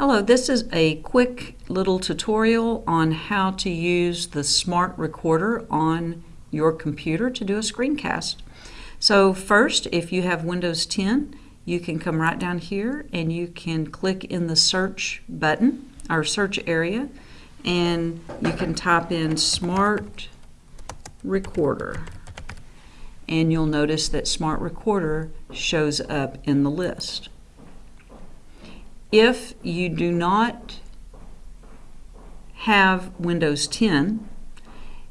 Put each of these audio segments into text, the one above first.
Hello, this is a quick little tutorial on how to use the Smart Recorder on your computer to do a screencast. So first, if you have Windows 10, you can come right down here and you can click in the search button, or search area, and you can type in Smart Recorder. And you'll notice that Smart Recorder shows up in the list. If you do not have Windows 10,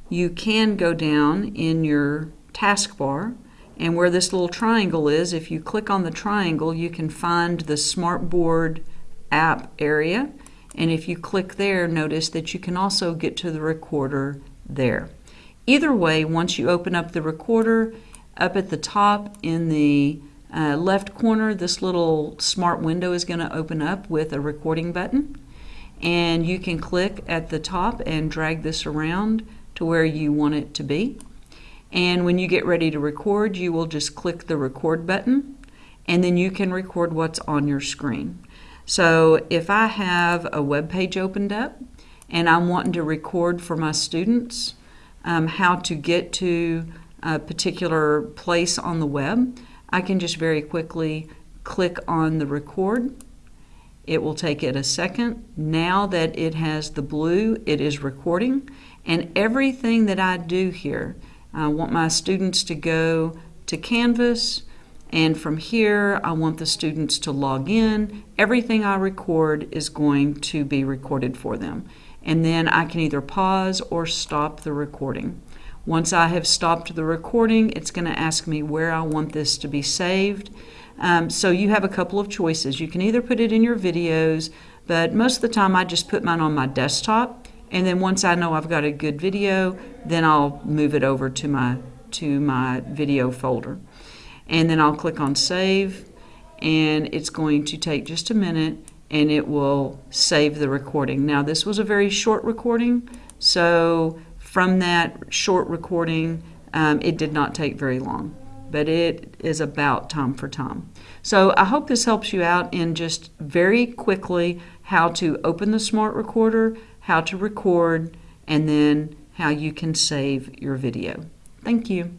you can go down in your taskbar and where this little triangle is, if you click on the triangle, you can find the Smartboard app area. And if you click there, notice that you can also get to the recorder there. Either way, once you open up the recorder, up at the top in the uh, left corner, this little smart window is going to open up with a recording button. And you can click at the top and drag this around to where you want it to be. And when you get ready to record, you will just click the record button and then you can record what's on your screen. So if I have a web page opened up and I'm wanting to record for my students um, how to get to a particular place on the web, I can just very quickly click on the record. It will take it a second. Now that it has the blue, it is recording. And everything that I do here, I want my students to go to Canvas, and from here, I want the students to log in. Everything I record is going to be recorded for them. And then I can either pause or stop the recording. Once I have stopped the recording, it's going to ask me where I want this to be saved. Um, so you have a couple of choices. You can either put it in your videos, but most of the time I just put mine on my desktop. And then once I know I've got a good video, then I'll move it over to my, to my video folder. And then I'll click on save, and it's going to take just a minute and it will save the recording. Now this was a very short recording, so from that short recording, um, it did not take very long, but it is about time for time. So I hope this helps you out in just very quickly how to open the smart recorder, how to record, and then how you can save your video. Thank you.